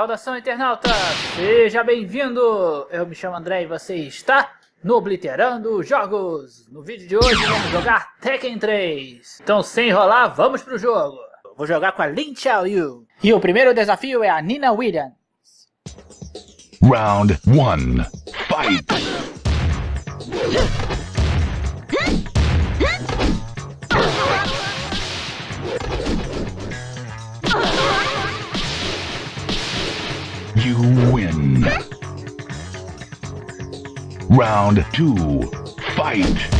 Saudação internauta, seja bem-vindo! Eu me chamo André e você está no Obliterando Jogos. No vídeo de hoje vamos jogar Tekken 3. Então sem enrolar, vamos pro jogo. Vou jogar com a Lin Xiaoyu. E o primeiro desafio é a Nina Williams. Round 1. Fight! You win. Round 2. Fight!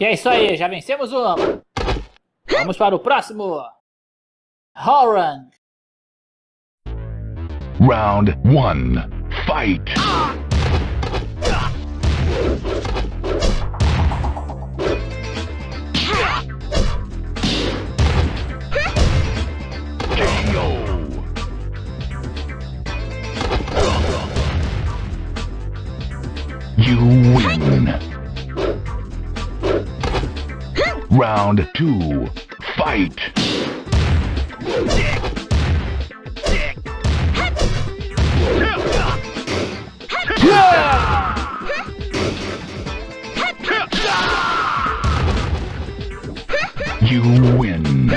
E é isso aí, já vencemos uma. Vamos para o próximo. Horan. Round 1. Fight! You win. Round 2. Fight! You win.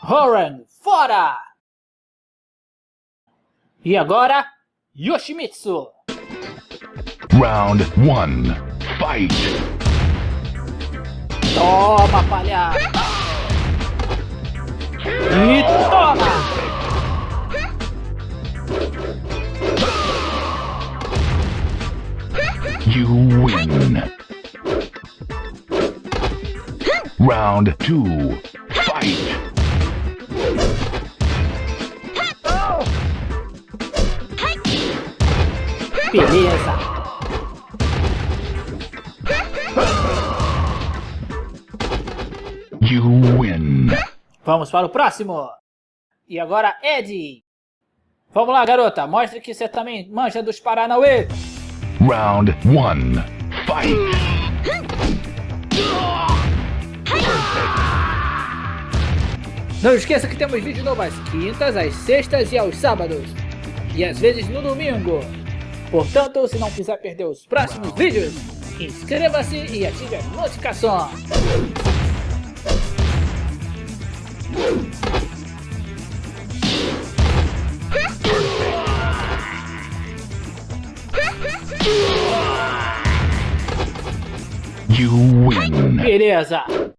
Horan, fora! E agora, Yoshimitsu. Round 1. Fight! Toma, palhaço! E toma! Round 2. Fight! Beleza! You win. Vamos para o próximo! E agora, Ed! Vamos lá, garota, mostre que você também manja dos Paranauê! Round 1. Fight! Não esqueça que temos vídeo novo às quintas, às sextas e aos sábados. E às vezes no domingo. Portanto, se não quiser perder os próximos vídeos, inscreva-se e ative as notificações. You win. Beleza!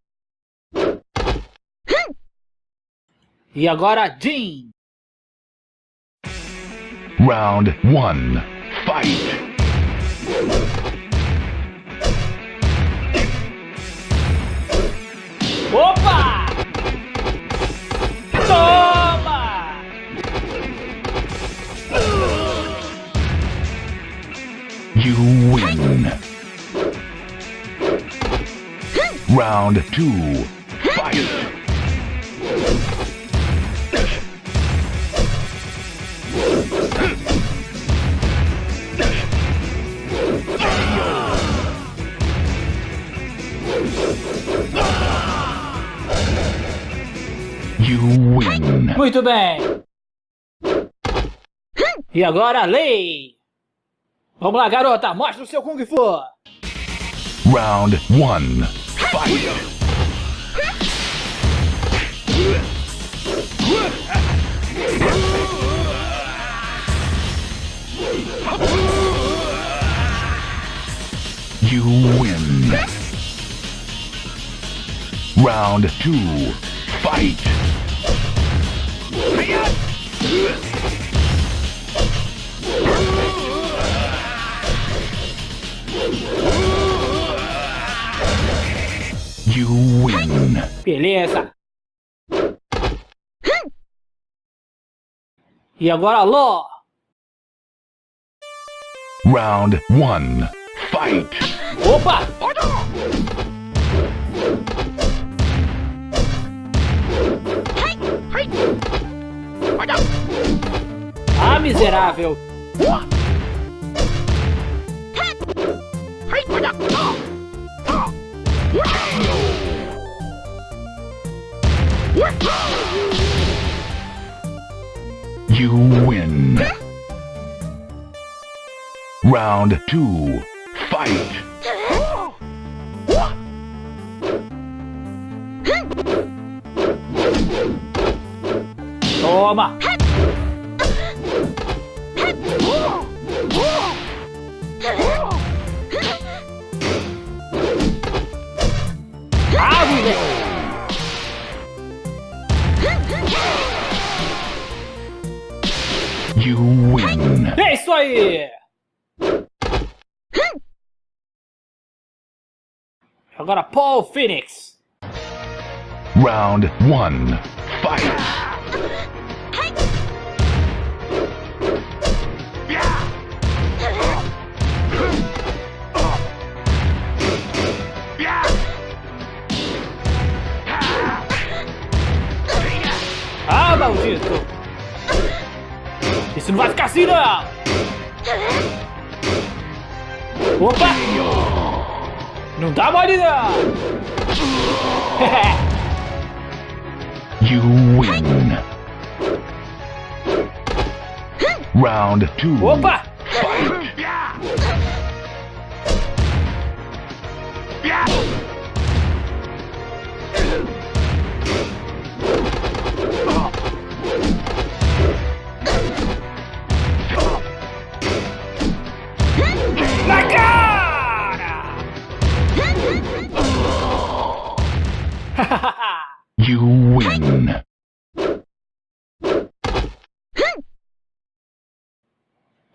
E agora, Jin! Round 1. Fight! Opa! Toma! You win. Round 2. Win. Muito bem! E agora, Lei! Vamos lá, garota, mostra o seu Kung Fu! Round 1. Fight! You win. Round 2. Fight! You win. Beleza! E agora, Ló! Round 1. Fight! Opa! Miserável! You win. Round two. Fight. Toma! Moleque! You win. É isso aí! Agora Paul Phoenix. Round one. Fight. Ficar assim, não! Opa! Não dá mole, não! You win. Round two. Opa!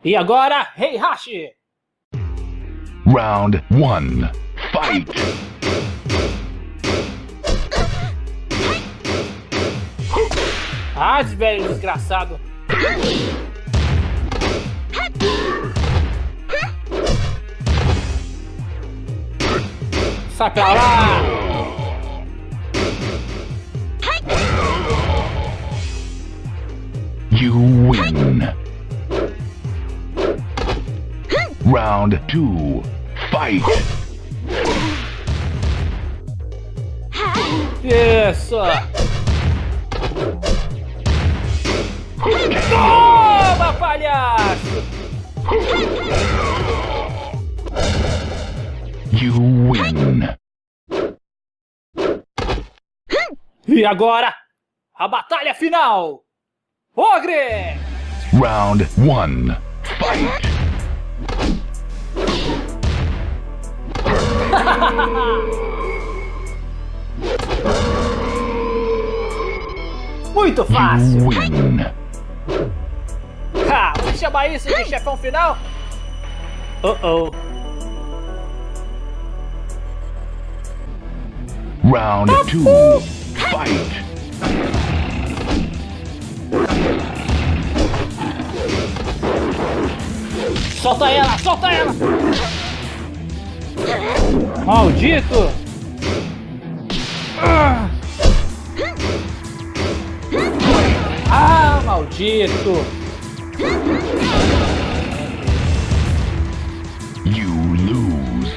E agora, Rei Hashi! Round one. Fight. Ah, velho desgraçado! Sai pra lá! You win. Round two. Fight. Isso! Toma, palhaço! You win. E agora, a batalha final! Ogre! Round one. Fight. Muito fácil! Ha, vamos chamar isso de chefão final? Oh oh. Round two. Fight. Solta ela, solta ela! Maldito! Ah, maldito! You lose.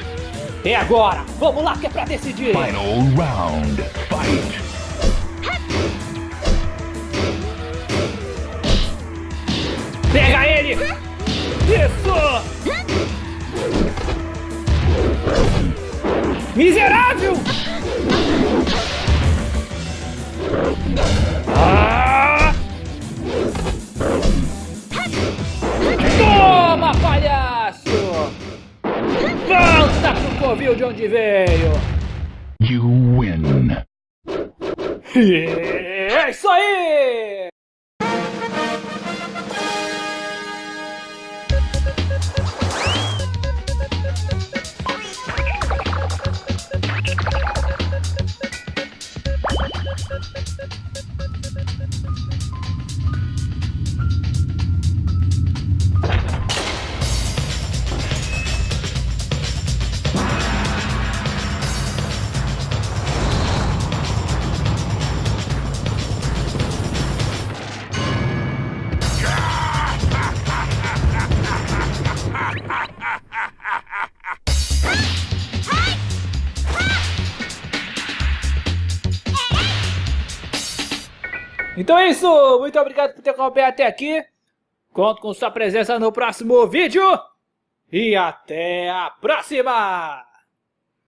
E agora? Vamos lá que é pra decidir! Final round. Fight. Miserável! Ah! Toma, palhaço! Volta pro covil de onde veio! You win. É isso aí! Então é isso, muito obrigado por ter acompanhado até aqui. Conto com sua presença no próximo vídeo. E até a próxima!